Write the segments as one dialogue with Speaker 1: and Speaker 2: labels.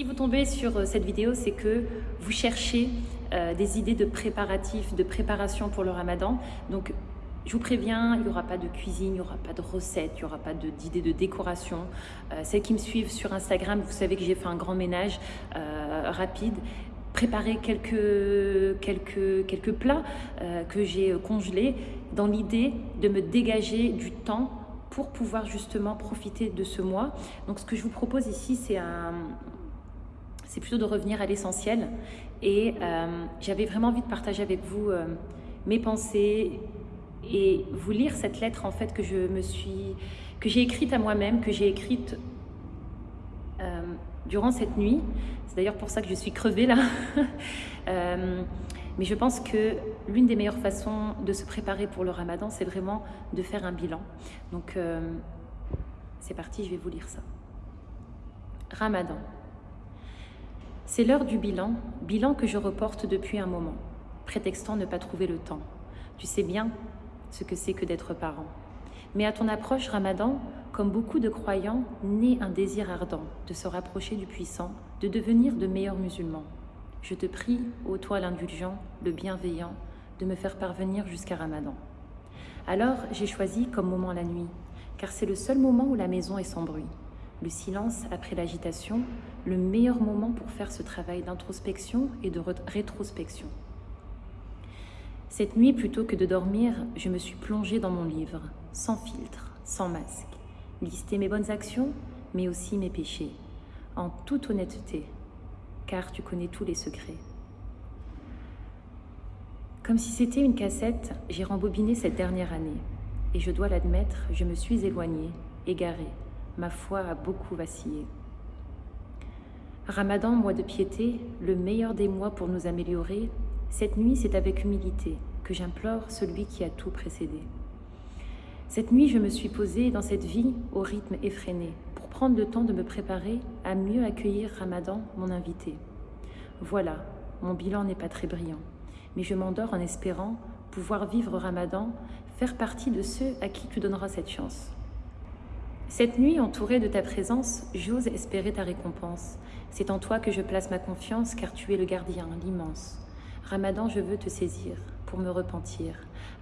Speaker 1: Si vous tombez sur euh, cette vidéo, c'est que vous cherchez euh, des idées de préparatifs, de préparation pour le ramadan. Donc, je vous préviens, il n'y aura pas de cuisine, il n'y aura pas de recettes, il n'y aura pas d'idées de, décoration. Euh, celles qui me suivent sur Instagram, vous savez que j'ai fait un grand ménage rapide. Préparer quelques, quelques, quelques plats que j'ai congelés dans l'idée de me dégager du temps pour pouvoir justement profiter de ce mois. Donc ce que je vous propose ici, c'est un, c'est plutôt de revenir à l'essentiel. Et euh, j'avais vraiment envie de partager avec vous euh, mes pensées et vous lire cette lettre en fait que je me suis, que j'ai écrite à moi-même, que j'ai écrite euh, durant cette nuit. C'est d'ailleurs pour ça que je suis crevée là. mais je pense que l'une des meilleures façons de se préparer pour le ramadan, c'est vraiment de faire un bilan. Donc c'est parti, je vais vous lire ça. Ramadan. C'est l'heure du bilan, bilan que je reporte depuis un moment, prétextant ne pas trouver le temps. Tu sais bien ce que c'est que d'être parent. Mais à ton approche Ramadan, comme beaucoup de croyants, naît un désir ardent de se rapprocher du puissant, de devenir de meilleurs musulmans. Je te prie, ô toi l'indulgent, le bienveillant, de me faire parvenir jusqu'à Ramadan. Alors j'ai choisi comme moment la nuit, car c'est le seul moment où la maison est sans bruit. Le silence après l'agitation, le meilleur moment pour faire ce travail d'introspection et de rétrospection. Cette nuit, plutôt que de dormir, je me suis plongée dans mon livre, sans filtre, sans masque. Lister mes bonnes actions, mais aussi mes péchés, en toute honnêteté, car tu connais tous les secrets. Comme si c'était une cassette, j'ai rembobiné cette dernière année. Et je dois l'admettre, je me suis éloignée, égarée, ma foi a beaucoup vacillé. Ramadan, mois de piété, le meilleur des mois pour nous améliorer, cette nuit c'est avec humilité que j'implore celui qui a tout précédé. Cette nuit je me suis posée dans cette vie au rythme effréné pour prendre le temps de me préparer à mieux accueillir Ramadan, mon invité. Voilà, mon bilan n'est pas très brillant, mais je m'endors en espérant pouvoir vivre Ramadan, faire partie de ceux à qui tu donneras cette chance. Cette nuit, entourée de ta présence, j'ose espérer ta récompense. C'est en toi que je place ma confiance, car tu es le gardien, l'immense. Ramadan, je veux te saisir pour me repentir.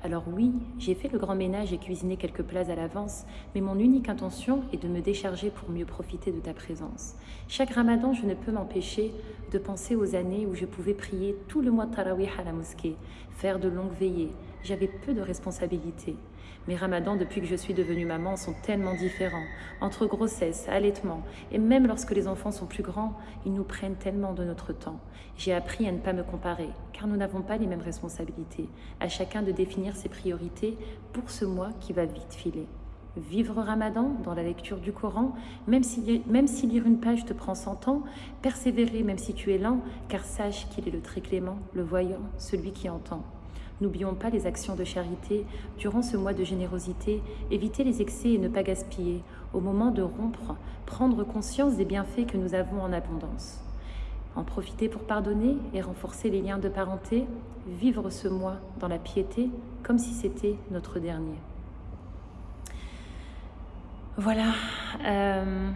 Speaker 1: Alors oui, j'ai fait le grand ménage et cuisiné quelques plats à l'avance, mais mon unique intention est de me décharger pour mieux profiter de ta présence. Chaque ramadan, je ne peux m'empêcher de penser aux années où je pouvais prier tout le mois de Tarawih à la mosquée, faire de longues veillées. J'avais peu de responsabilités. Mes ramadans, depuis que je suis devenue maman, sont tellement différents. Entre grossesse, allaitement, et même lorsque les enfants sont plus grands, ils nous prennent tellement de notre temps. J'ai appris à ne pas me comparer, car nous n'avons pas les mêmes responsabilités. À chacun de définir ses priorités pour ce mois qui va vite filer. Vivre Ramadan dans la lecture du Coran, même si, même si lire une page te prend 100 ans, persévérer même si tu es lent, car sache qu'il est le très clément, le voyant, celui qui entend. N'oublions pas les actions de charité durant ce mois de générosité, éviter les excès et ne pas gaspiller. Au moment de rompre, prendre conscience des bienfaits que nous avons en abondance. En profiter pour pardonner et renforcer les liens de parenté, vivre ce mois dans la piété comme si c'était notre dernier. Voilà. Euh,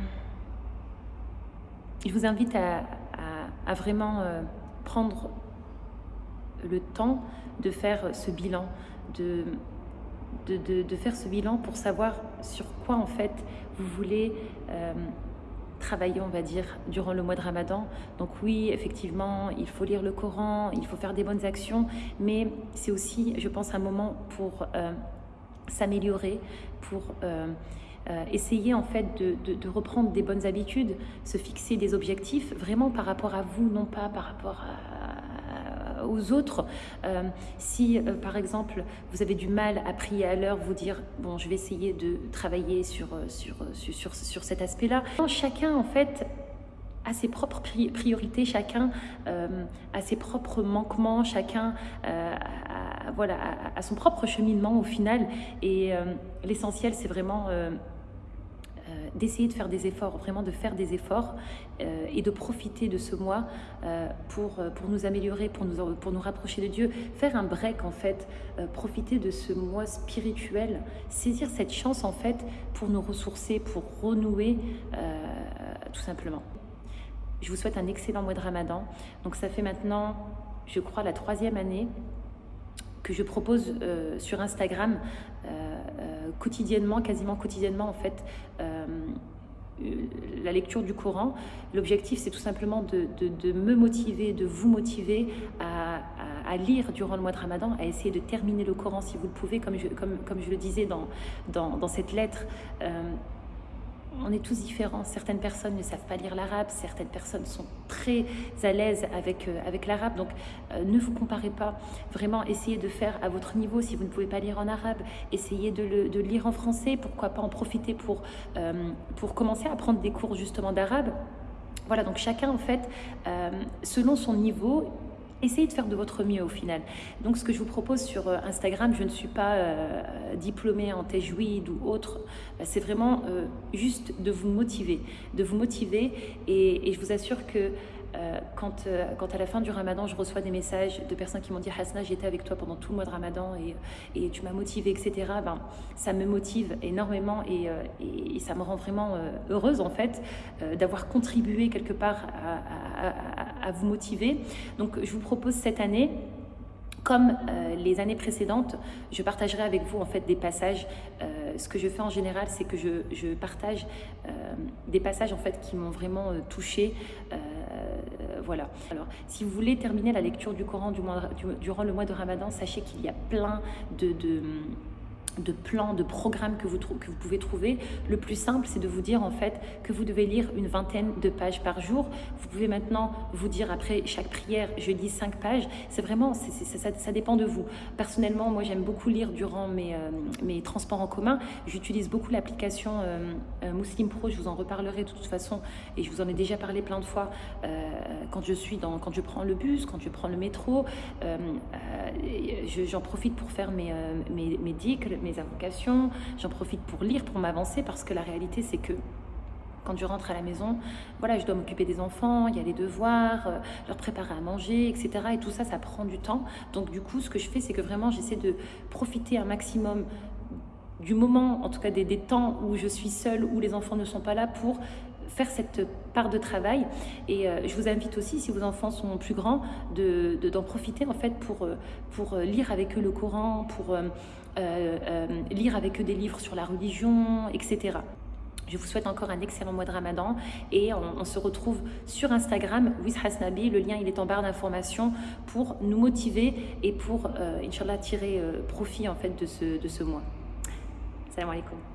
Speaker 1: je vous invite à, vraiment euh, prendre le temps de faire ce bilan, de, de, faire ce bilan pour savoir sur quoi en fait vous voulez euh, travailler, on va dire, durant le mois de Ramadan. Donc oui, effectivement, il faut lire le Coran, il faut faire des bonnes actions, mais c'est aussi, je pense, un moment pour euh, s'améliorer, pour... Euh, essayer en fait de, de, reprendre des bonnes habitudes, se fixer des objectifs vraiment par rapport à vous, non pas par rapport à, aux autres. Euh, si, euh, par exemple, vous avez du mal à prier à l'heure, vous dire, bon, je vais essayer de travailler sur, euh, sur, sur, sur, cet aspect-là. Chacun, en fait, a ses propres priorités, chacun a ses propres manquements, chacun a, voilà, a, son propre cheminement au final. Et l'essentiel, c'est vraiment d'essayer de faire des efforts, vraiment de faire des efforts euh, et de profiter de ce mois euh, pour, euh, pour nous améliorer, pour nous, pour nous rapprocher de Dieu, faire un break en fait, profiter de ce mois spirituel, saisir cette chance en fait pour nous ressourcer, pour renouer tout simplement. Je vous souhaite un excellent mois de Ramadan. Donc ça fait maintenant, je crois, la troisième année que je propose euh, sur Instagram euh, euh, quotidiennement, quasiment quotidiennement en fait, la lecture du Coran. L'objectif, c'est tout simplement de, me motiver, de vous motiver à, lire durant le mois de Ramadan, à essayer de terminer le Coran si vous le pouvez, comme je, comme, comme je le disais dans, dans, dans cette lettre on est tous différents. Certaines personnes ne savent pas lire l'arabe, certaines personnes sont très à l'aise avec, euh, l'arabe. Donc euh, ne vous comparez pas. Vraiment, essayez de faire à votre niveau. Si vous ne pouvez pas lire en arabe, essayez de le, lire en français. Pourquoi pas en profiter pour, euh, pour commencer à prendre des cours justement d'arabe. Voilà, donc chacun en fait, selon son niveau, essayez de faire de votre mieux au final. Donc ce que je vous propose sur euh, Instagram, je ne suis pas euh, diplômée en tajwid ou autre, euh, c'est vraiment juste de vous motiver, de vous motiver et, je vous assure que euh, quand, euh, quand à la fin du ramadan, je reçois des messages de personnes qui m'ont dit Hasna, j'étais avec toi pendant tout le mois de ramadan et, et tu m'as motivé, etc. Ben, ça me motive énormément et, euh, et, ça me rend vraiment heureuse en fait d'avoir contribué quelque part à, vous motiver. Donc je vous propose cette année comme les années précédentes, je partagerai avec vous en fait des passages. ce que je fais en général, c'est que je, je partage des passages en fait qui m'ont vraiment touchée voilà. Alors, si vous voulez terminer la lecture du Coran durant le mois de Ramadan, sachez qu'il y a plein de de plans, de programmes que vous, que vous pouvez trouver. Le plus simple, c'est de vous dire en fait que vous devez lire une vingtaine de pages par jour. Vous pouvez maintenant vous dire après chaque prière, je lis cinq pages. C'est vraiment, ça, dépend de vous. Personnellement, moi j'aime beaucoup lire durant mes, euh, mes transports en commun. J'utilise beaucoup l'application euh, euh, Muslim Pro, je vous en reparlerai de toute façon et je vous en ai déjà parlé plein de fois quand je suis dans, quand je prends le bus, quand je prends le métro. J'en profite pour faire mes, mes, mes mes invocations, j'en profite pour lire, pour m'avancer, parce que la réalité, c'est que quand je rentre à la maison, voilà, je dois m'occuper des enfants, il y a les devoirs, euh, leur préparer à manger, etc. Et tout ça, ça prend du temps. Donc du coup, ce que je fais, c'est que vraiment, j'essaie de profiter un maximum du moment, en tout cas des, des, temps où je suis seule, où les enfants ne sont pas là pour faire cette part de travail. Et euh, je vous invite aussi, si vos enfants sont plus grands, d'en de, profiter en fait pour, euh, pour lire avec eux le Coran, pour euh, lire avec eux des livres sur la religion, etc. Je vous souhaite encore un excellent mois de Ramadan et on, se retrouve sur Instagram, with. Le lien il est en barre d'informations pour nous motiver et pour, Inch'Allah, tirer profit en fait de ce, de ce mois. Salam alaikum.